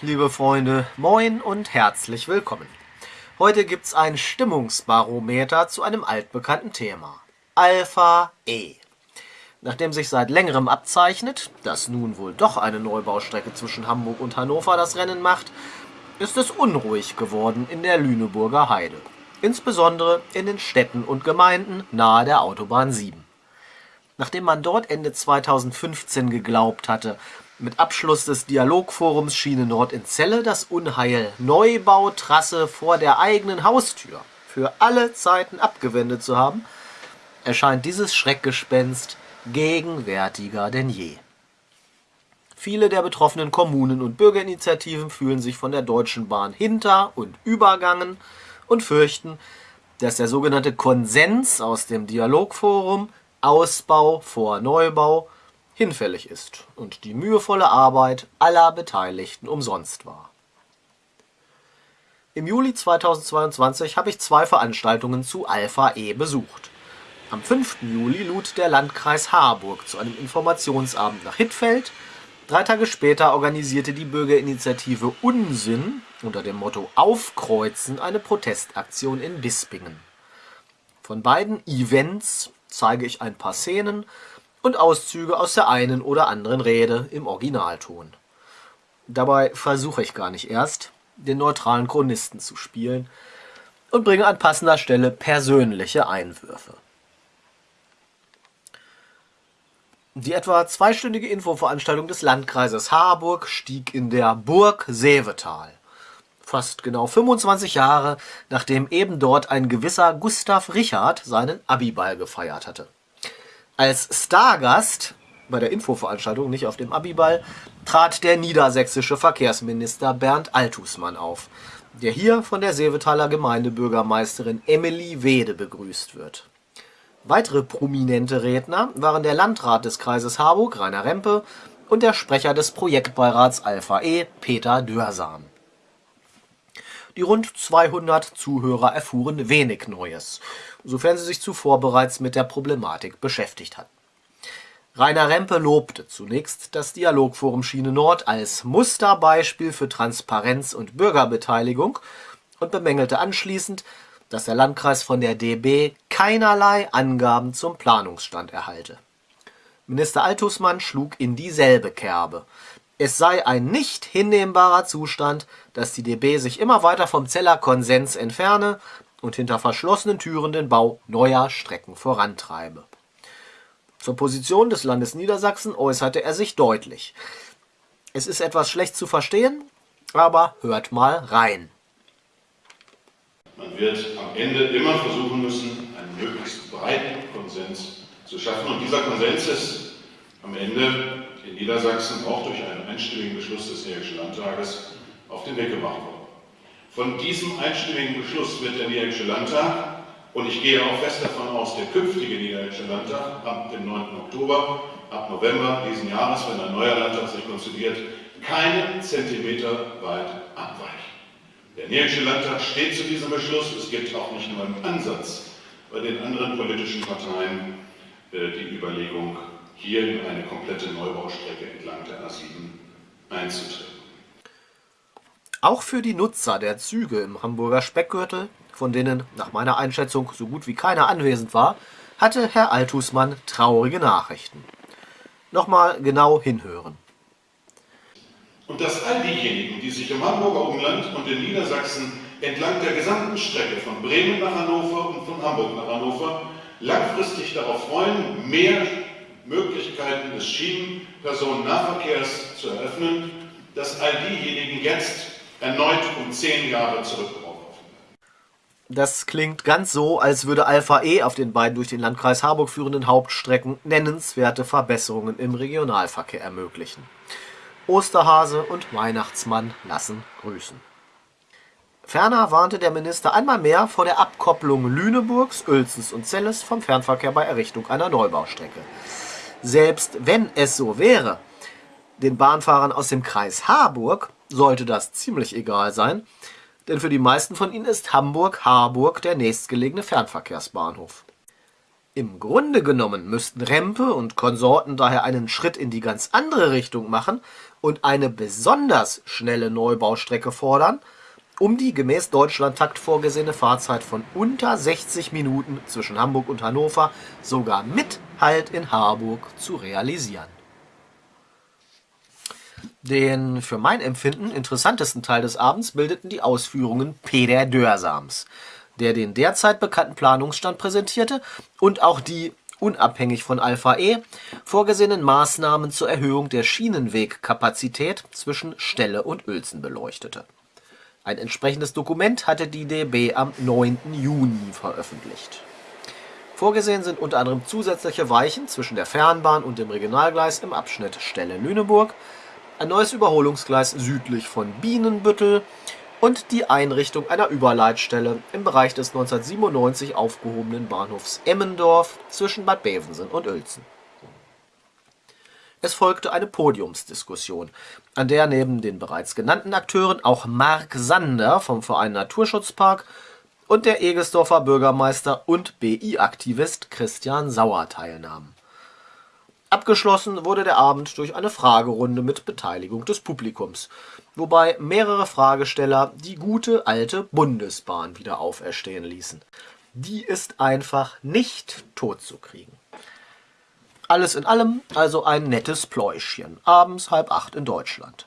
Liebe Freunde, moin und herzlich willkommen. Heute gibt's ein Stimmungsbarometer zu einem altbekannten Thema. Alpha E. Nachdem sich seit längerem abzeichnet, dass nun wohl doch eine Neubaustrecke zwischen Hamburg und Hannover das Rennen macht, ist es unruhig geworden in der Lüneburger Heide. Insbesondere in den Städten und Gemeinden nahe der Autobahn 7. Nachdem man dort Ende 2015 geglaubt hatte, mit Abschluss des Dialogforums Schiene Nord in Celle das Unheil Neubautrasse vor der eigenen Haustür für alle Zeiten abgewendet zu haben, erscheint dieses Schreckgespenst gegenwärtiger denn je. Viele der betroffenen Kommunen und Bürgerinitiativen fühlen sich von der Deutschen Bahn hinter- und übergangen und fürchten, dass der sogenannte Konsens aus dem Dialogforum Ausbau vor Neubau hinfällig ist und die mühevolle Arbeit aller Beteiligten umsonst war. Im Juli 2022 habe ich zwei Veranstaltungen zu Alpha E besucht. Am 5. Juli lud der Landkreis Harburg zu einem Informationsabend nach Hittfeld. Drei Tage später organisierte die Bürgerinitiative Unsinn unter dem Motto Aufkreuzen eine Protestaktion in Bispingen. Von beiden Events zeige ich ein paar Szenen und Auszüge aus der einen oder anderen Rede im Originalton. Dabei versuche ich gar nicht erst, den neutralen Chronisten zu spielen und bringe an passender Stelle persönliche Einwürfe. Die etwa zweistündige Infoveranstaltung des Landkreises Harburg stieg in der Burg Seevetal. Fast genau 25 Jahre, nachdem eben dort ein gewisser Gustav Richard seinen Abiball gefeiert hatte. Als Stargast bei der Infoveranstaltung, nicht auf dem Abiball, trat der niedersächsische Verkehrsminister Bernd Altusmann auf, der hier von der Seevetaler Gemeindebürgermeisterin Emily Wede begrüßt wird. Weitere prominente Redner waren der Landrat des Kreises Harburg, Rainer Rempe, und der Sprecher des Projektbeirats Alpha E, Peter Dörsam. Die rund 200 Zuhörer erfuhren wenig Neues, sofern sie sich zuvor bereits mit der Problematik beschäftigt hatten. Rainer Rempe lobte zunächst das Dialogforum Schiene Nord als Musterbeispiel für Transparenz und Bürgerbeteiligung und bemängelte anschließend, dass der Landkreis von der DB keinerlei Angaben zum Planungsstand erhalte. Minister Altusmann schlug in dieselbe Kerbe. Es sei ein nicht hinnehmbarer Zustand, dass die DB sich immer weiter vom Zeller Konsens entferne und hinter verschlossenen Türen den Bau neuer Strecken vorantreibe. Zur Position des Landes Niedersachsen äußerte er sich deutlich. Es ist etwas schlecht zu verstehen, aber hört mal rein. Man wird am Ende immer versuchen müssen, einen möglichst breiten Konsens zu schaffen. Und dieser Konsens ist am Ende in Niedersachsen auch durch einen einstimmigen Beschluss des Niederländischen Landtages auf den Weg gemacht worden. Von diesem einstimmigen Beschluss wird der Niederländische Landtag, und ich gehe auch fest davon aus, der künftige Niederländische Landtag ab dem 9. Oktober, ab November diesen Jahres, wenn ein neuer Landtag sich konstituiert, keinen Zentimeter weit abweichen. Der Niederländische Landtag steht zu diesem Beschluss. Es gibt auch nicht nur im Ansatz bei den anderen politischen Parteien äh, die Überlegung, hier in eine komplette Neubaustrecke entlang der A7 einzutreten. Auch für die Nutzer der Züge im Hamburger Speckgürtel, von denen nach meiner Einschätzung so gut wie keiner anwesend war, hatte Herr Altusmann traurige Nachrichten. Nochmal genau hinhören. Und dass all diejenigen, die sich im Hamburger Umland und in Niedersachsen entlang der gesamten Strecke von Bremen nach Hannover und von Hamburg nach Hannover langfristig darauf freuen, mehr Möglichkeiten des Schienenpersonennahverkehrs zu eröffnen, dass all diejenigen jetzt erneut um zehn Jahre zurückgeworfen. Das klingt ganz so, als würde Alpha E auf den beiden durch den Landkreis Harburg führenden Hauptstrecken nennenswerte Verbesserungen im Regionalverkehr ermöglichen. Osterhase und Weihnachtsmann lassen grüßen. Ferner warnte der Minister einmal mehr vor der Abkopplung Lüneburgs, Uelzens und Celles vom Fernverkehr bei Errichtung einer Neubaustrecke. Selbst wenn es so wäre, den Bahnfahrern aus dem Kreis Harburg sollte das ziemlich egal sein, denn für die meisten von ihnen ist Hamburg-Harburg der nächstgelegene Fernverkehrsbahnhof. Im Grunde genommen müssten Rempe und Konsorten daher einen Schritt in die ganz andere Richtung machen und eine besonders schnelle Neubaustrecke fordern, um die gemäß Deutschlandtakt vorgesehene Fahrzeit von unter 60 Minuten zwischen Hamburg und Hannover sogar mit Halt in Harburg zu realisieren. Den für mein Empfinden interessantesten Teil des Abends bildeten die Ausführungen Peter Dörsams, der den derzeit bekannten Planungsstand präsentierte und auch die unabhängig von Alpha E vorgesehenen Maßnahmen zur Erhöhung der Schienenwegkapazität zwischen Stelle und Uelzen beleuchtete. Ein entsprechendes Dokument hatte die DB am 9. Juni veröffentlicht. Vorgesehen sind unter anderem zusätzliche Weichen zwischen der Fernbahn und dem Regionalgleis im Abschnitt Stelle-Lüneburg, ein neues Überholungsgleis südlich von Bienenbüttel und die Einrichtung einer Überleitstelle im Bereich des 1997 aufgehobenen Bahnhofs Emmendorf zwischen Bad Bevensen und Uelzen. Es folgte eine Podiumsdiskussion, an der neben den bereits genannten Akteuren auch Mark Sander vom Verein Naturschutzpark und der Egelsdorfer Bürgermeister und BI-Aktivist Christian Sauer teilnahmen. Abgeschlossen wurde der Abend durch eine Fragerunde mit Beteiligung des Publikums, wobei mehrere Fragesteller die gute alte Bundesbahn wieder auferstehen ließen. Die ist einfach nicht totzukriegen. Alles in allem also ein nettes Pläuschchen, abends halb acht in Deutschland.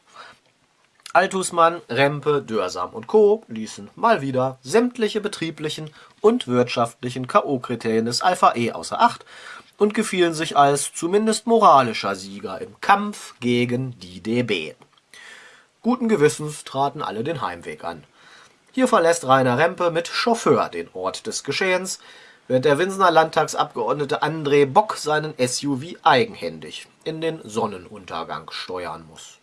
Altusmann, Rempe, Dörsam und Co. ließen mal wieder sämtliche betrieblichen und wirtschaftlichen K.O.-Kriterien des Alpha E außer Acht und gefielen sich als zumindest moralischer Sieger im Kampf gegen die DB. Guten Gewissens traten alle den Heimweg an. Hier verlässt Rainer Rempe mit Chauffeur den Ort des Geschehens, während der Winsener Landtagsabgeordnete André Bock seinen SUV eigenhändig in den Sonnenuntergang steuern muss.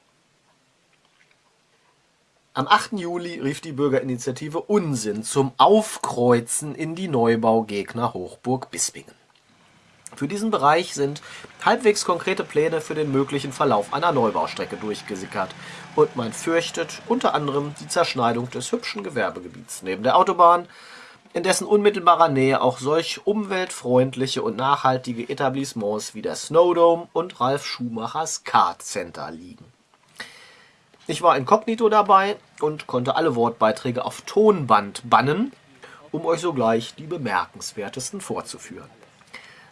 Am 8. Juli rief die Bürgerinitiative Unsinn zum Aufkreuzen in die Neubaugegner Hochburg Bispingen. Für diesen Bereich sind halbwegs konkrete Pläne für den möglichen Verlauf einer Neubaustrecke durchgesickert und man fürchtet unter anderem die Zerschneidung des hübschen Gewerbegebiets neben der Autobahn, in dessen unmittelbarer Nähe auch solch umweltfreundliche und nachhaltige Etablissements wie der Snowdome und Ralf Schumachers Kart Center liegen. Ich war inkognito dabei und konnte alle Wortbeiträge auf Tonband bannen, um euch sogleich die bemerkenswertesten vorzuführen.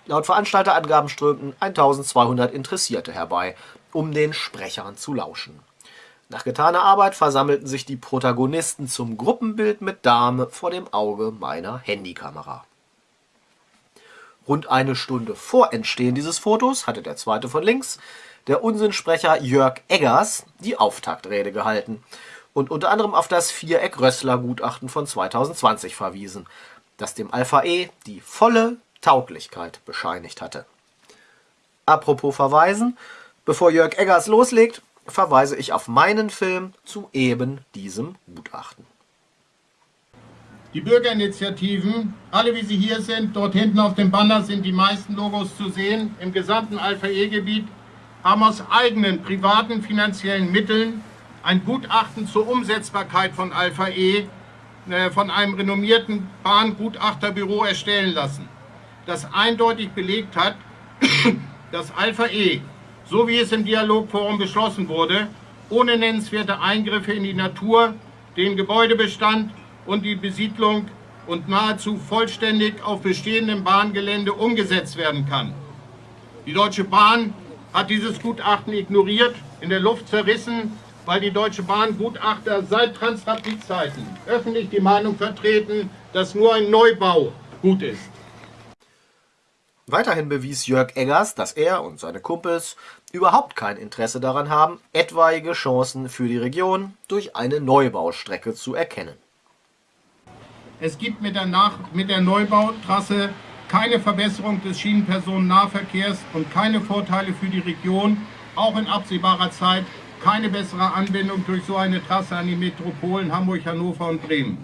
Laut Veranstalterangaben strömten 1200 Interessierte herbei, um den Sprechern zu lauschen. Nach getaner Arbeit versammelten sich die Protagonisten zum Gruppenbild mit Dame vor dem Auge meiner Handykamera. Rund eine Stunde vor Entstehen dieses Fotos hatte der zweite von links der Unsinnsprecher Jörg Eggers die Auftaktrede gehalten und unter anderem auf das Viereck-Rössler-Gutachten von 2020 verwiesen, das dem Alpha E die volle Tauglichkeit bescheinigt hatte. Apropos Verweisen, bevor Jörg Eggers loslegt, verweise ich auf meinen Film zu eben diesem Gutachten. Die Bürgerinitiativen, alle wie sie hier sind, dort hinten auf dem Banner sind die meisten Logos zu sehen, im gesamten Alpha-E-Gebiet haben aus eigenen privaten finanziellen Mitteln ein Gutachten zur Umsetzbarkeit von Alpha E äh, von einem renommierten Bahngutachterbüro erstellen lassen, das eindeutig belegt hat, dass Alpha E, so wie es im Dialogforum beschlossen wurde, ohne nennenswerte Eingriffe in die Natur, den Gebäudebestand und die Besiedlung und nahezu vollständig auf bestehendem Bahngelände umgesetzt werden kann. Die Deutsche Bahn hat dieses Gutachten ignoriert, in der Luft zerrissen, weil die Deutsche Bahn Gutachter seit Transrapid-Zeiten öffentlich die Meinung vertreten, dass nur ein Neubau gut ist. Weiterhin bewies Jörg Eggers, dass er und seine Kumpels überhaupt kein Interesse daran haben, etwaige Chancen für die Region durch eine Neubaustrecke zu erkennen. Es gibt mit der, Nach mit der Neubautrasse keine Verbesserung des Schienenpersonennahverkehrs und keine Vorteile für die Region, auch in absehbarer Zeit keine bessere Anbindung durch so eine Trasse an die Metropolen Hamburg, Hannover und Bremen.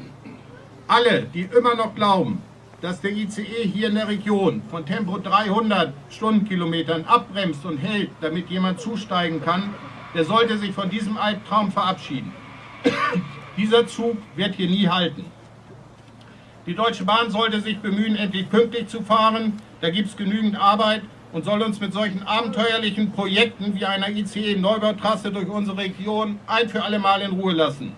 Alle, die immer noch glauben, dass der ICE hier in der Region von Tempo 300 Stundenkilometern abbremst und hält, damit jemand zusteigen kann, der sollte sich von diesem Albtraum verabschieden. Dieser Zug wird hier nie halten. Die Deutsche Bahn sollte sich bemühen, endlich pünktlich zu fahren. Da gibt es genügend Arbeit und soll uns mit solchen abenteuerlichen Projekten wie einer ICE-Neubautrasse durch unsere Region ein für alle Mal in Ruhe lassen.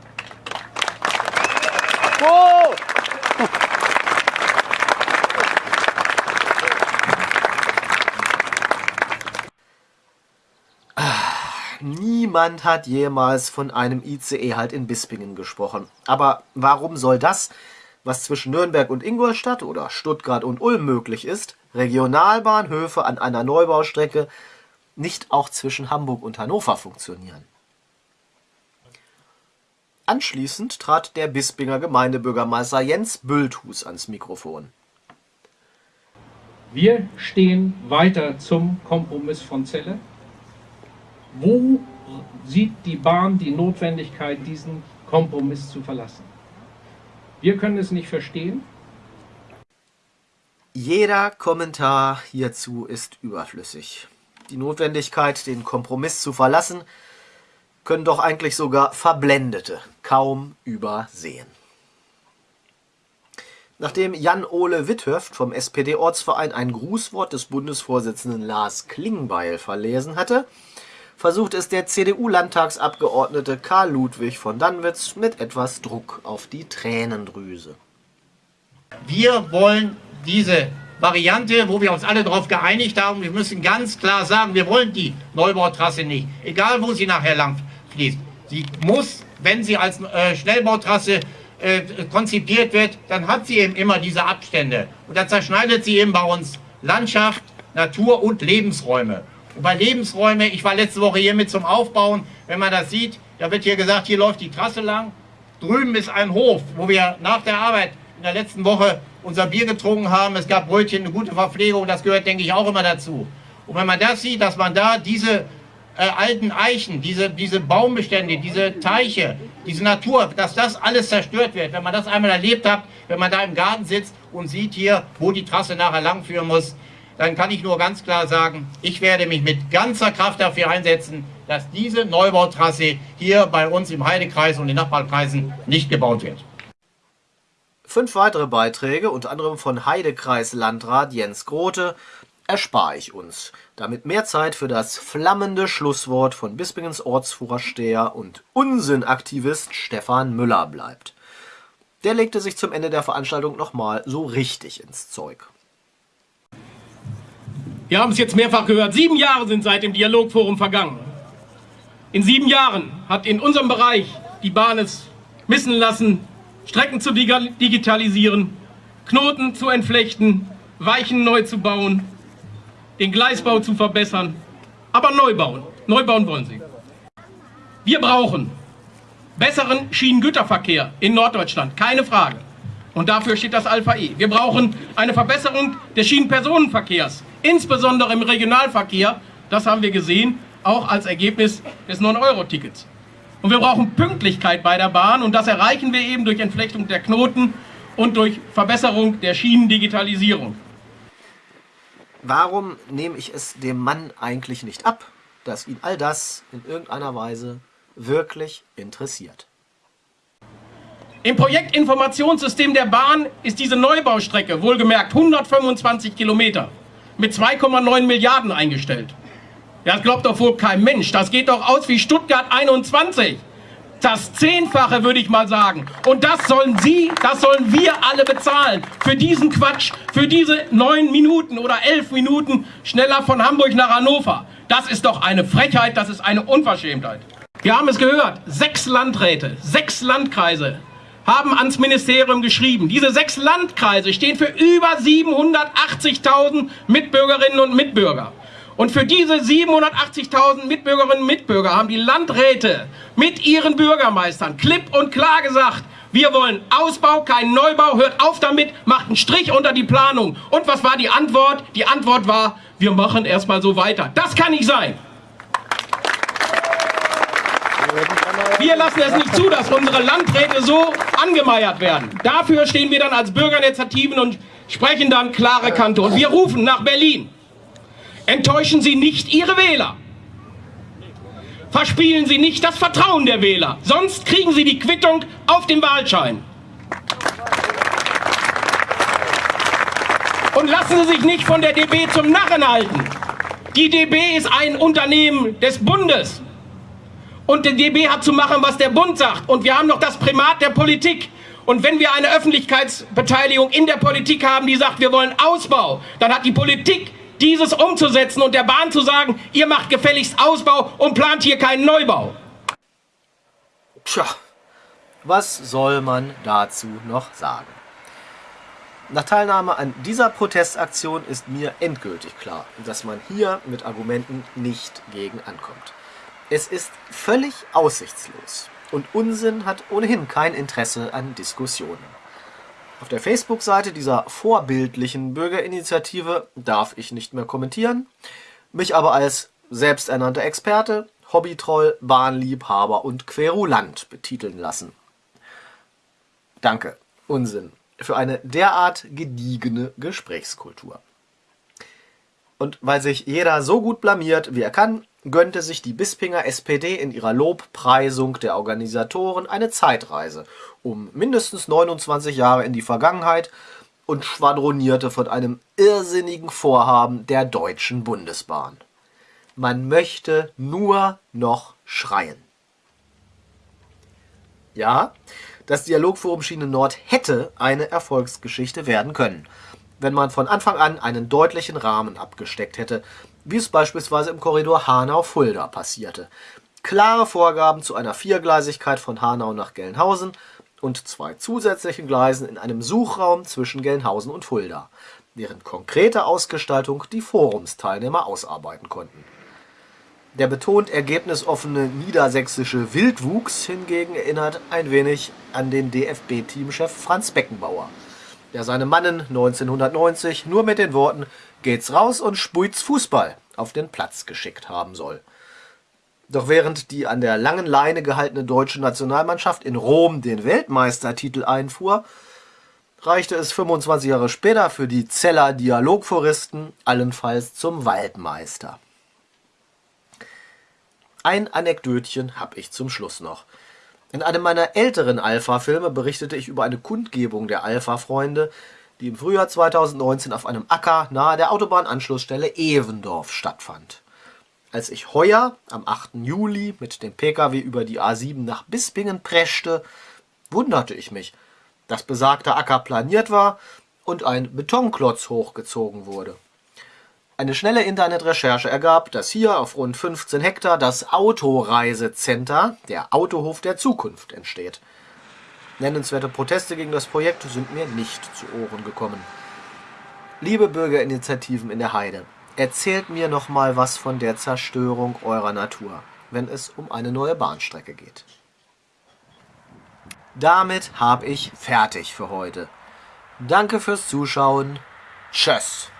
Oh! Niemand hat jemals von einem ICE halt in Bispingen gesprochen. Aber warum soll das, was zwischen Nürnberg und Ingolstadt oder Stuttgart und Ulm möglich ist, Regionalbahnhöfe an einer Neubaustrecke, nicht auch zwischen Hamburg und Hannover funktionieren? Anschließend trat der Bispinger Gemeindebürgermeister Jens Bülthus ans Mikrofon. Wir stehen weiter zum Kompromiss von Celle wo sieht die Bahn die Notwendigkeit, diesen Kompromiss zu verlassen? Wir können es nicht verstehen. Jeder Kommentar hierzu ist überflüssig. Die Notwendigkeit, den Kompromiss zu verlassen, können doch eigentlich sogar Verblendete kaum übersehen. Nachdem Jan-Ole Witthöft vom SPD-Ortsverein ein Grußwort des Bundesvorsitzenden Lars Klingbeil verlesen hatte, versucht es der CDU-Landtagsabgeordnete Karl Ludwig von Danwitz mit etwas Druck auf die Tränendrüse. Wir wollen diese Variante, wo wir uns alle darauf geeinigt haben, wir müssen ganz klar sagen, wir wollen die Neubautrasse nicht, egal wo sie nachher lang fließt. Sie muss, wenn sie als äh, Schnellbautrasse äh, konzipiert wird, dann hat sie eben immer diese Abstände. Und da zerschneidet sie eben bei uns Landschaft, Natur und Lebensräume. Und bei Lebensräume, ich war letzte Woche hier mit zum Aufbauen, wenn man das sieht, da wird hier gesagt, hier läuft die Trasse lang. Drüben ist ein Hof, wo wir nach der Arbeit in der letzten Woche unser Bier getrunken haben. Es gab Brötchen, eine gute Verpflegung, das gehört, denke ich, auch immer dazu. Und wenn man das sieht, dass man da diese äh, alten Eichen, diese, diese Baumbestände, diese Teiche, diese Natur, dass das alles zerstört wird, wenn man das einmal erlebt hat, wenn man da im Garten sitzt und sieht hier, wo die Trasse nachher langführen muss, dann kann ich nur ganz klar sagen, ich werde mich mit ganzer Kraft dafür einsetzen, dass diese Neubautrasse hier bei uns im Heidekreis und in Nachbarkreisen nicht gebaut wird. Fünf weitere Beiträge, unter anderem von Heidekreis-Landrat Jens Grote, erspare ich uns, damit mehr Zeit für das flammende Schlusswort von Bispingens Ortsvorsteher und Unsinnaktivist Stefan Müller bleibt. Der legte sich zum Ende der Veranstaltung nochmal so richtig ins Zeug. Wir haben es jetzt mehrfach gehört, sieben Jahre sind seit dem Dialogforum vergangen. In sieben Jahren hat in unserem Bereich die Bahn es missen lassen, Strecken zu digitalisieren, Knoten zu entflechten, Weichen neu zu bauen, den Gleisbau zu verbessern, aber neu bauen. Neu bauen wollen sie. Wir brauchen besseren Schienengüterverkehr in Norddeutschland, keine Frage. Und dafür steht das Alpha E. Wir brauchen eine Verbesserung des Schienenpersonenverkehrs insbesondere im Regionalverkehr, das haben wir gesehen, auch als Ergebnis des 9-Euro-Tickets. Und wir brauchen Pünktlichkeit bei der Bahn und das erreichen wir eben durch Entflechtung der Knoten und durch Verbesserung der Schienendigitalisierung. Warum nehme ich es dem Mann eigentlich nicht ab, dass ihn all das in irgendeiner Weise wirklich interessiert? Im Projektinformationssystem der Bahn ist diese Neubaustrecke, wohlgemerkt 125 Kilometer, mit 2,9 Milliarden eingestellt. Das glaubt doch wohl kein Mensch. Das geht doch aus wie Stuttgart 21. Das Zehnfache, würde ich mal sagen. Und das sollen Sie, das sollen wir alle bezahlen. Für diesen Quatsch, für diese neun Minuten oder elf Minuten schneller von Hamburg nach Hannover. Das ist doch eine Frechheit, das ist eine Unverschämtheit. Wir haben es gehört, sechs Landräte, sechs Landkreise haben ans Ministerium geschrieben. Diese sechs Landkreise stehen für über 780.000 Mitbürgerinnen und Mitbürger. Und für diese 780.000 Mitbürgerinnen und Mitbürger haben die Landräte mit ihren Bürgermeistern klipp und klar gesagt, wir wollen Ausbau, keinen Neubau, hört auf damit, macht einen Strich unter die Planung. Und was war die Antwort? Die Antwort war, wir machen erstmal so weiter. Das kann nicht sein. Wir lassen es nicht zu, dass unsere Landräte so angemeiert werden. Dafür stehen wir dann als Bürgerinitiativen und sprechen dann klare Kante. Und wir rufen nach Berlin. Enttäuschen Sie nicht Ihre Wähler. Verspielen Sie nicht das Vertrauen der Wähler. Sonst kriegen Sie die Quittung auf dem Wahlschein. Und lassen Sie sich nicht von der DB zum Narren halten. Die DB ist ein Unternehmen des Bundes. Und die DB hat zu machen, was der Bund sagt. Und wir haben noch das Primat der Politik. Und wenn wir eine Öffentlichkeitsbeteiligung in der Politik haben, die sagt, wir wollen Ausbau, dann hat die Politik dieses umzusetzen und der Bahn zu sagen, ihr macht gefälligst Ausbau und plant hier keinen Neubau. Tja, was soll man dazu noch sagen? Nach Teilnahme an dieser Protestaktion ist mir endgültig klar, dass man hier mit Argumenten nicht gegen ankommt. Es ist völlig aussichtslos und Unsinn hat ohnehin kein Interesse an Diskussionen. Auf der Facebook-Seite dieser vorbildlichen Bürgerinitiative darf ich nicht mehr kommentieren, mich aber als selbsternannter Experte, Hobbytroll, Bahnliebhaber und Querulant betiteln lassen. Danke, Unsinn, für eine derart gediegene Gesprächskultur. Und weil sich jeder so gut blamiert, wie er kann, gönnte sich die Bispinger SPD in ihrer Lobpreisung der Organisatoren eine Zeitreise um mindestens 29 Jahre in die Vergangenheit und schwadronierte von einem irrsinnigen Vorhaben der Deutschen Bundesbahn. Man möchte nur noch schreien. Ja, das Dialogforum Schiene Nord hätte eine Erfolgsgeschichte werden können, wenn man von Anfang an einen deutlichen Rahmen abgesteckt hätte, wie es beispielsweise im Korridor Hanau-Fulda passierte. Klare Vorgaben zu einer Viergleisigkeit von Hanau nach Gelnhausen und zwei zusätzlichen Gleisen in einem Suchraum zwischen Gelnhausen und Fulda, deren konkrete Ausgestaltung die Forumsteilnehmer ausarbeiten konnten. Der betont ergebnisoffene niedersächsische Wildwuchs hingegen erinnert ein wenig an den DFB-Teamchef Franz Beckenbauer, der seine Mannen 1990 nur mit den Worten geht's raus und spuit's Fußball auf den Platz geschickt haben soll. Doch während die an der langen Leine gehaltene deutsche Nationalmannschaft in Rom den Weltmeistertitel einfuhr, reichte es 25 Jahre später für die Zeller Dialogforisten allenfalls zum Waldmeister. Ein Anekdötchen habe ich zum Schluss noch. In einem meiner älteren Alpha-Filme berichtete ich über eine Kundgebung der Alpha-Freunde, die im Frühjahr 2019 auf einem Acker nahe der Autobahnanschlussstelle Evendorf stattfand. Als ich heuer am 8. Juli mit dem Pkw über die A7 nach Bispingen preschte, wunderte ich mich, dass besagter Acker planiert war und ein Betonklotz hochgezogen wurde. Eine schnelle Internetrecherche ergab, dass hier auf rund 15 Hektar das Autoreisecenter, der Autohof der Zukunft, entsteht. Nennenswerte Proteste gegen das Projekt sind mir nicht zu Ohren gekommen. Liebe Bürgerinitiativen in der Heide, erzählt mir noch mal was von der Zerstörung eurer Natur, wenn es um eine neue Bahnstrecke geht. Damit habe ich fertig für heute. Danke fürs Zuschauen. Tschüss.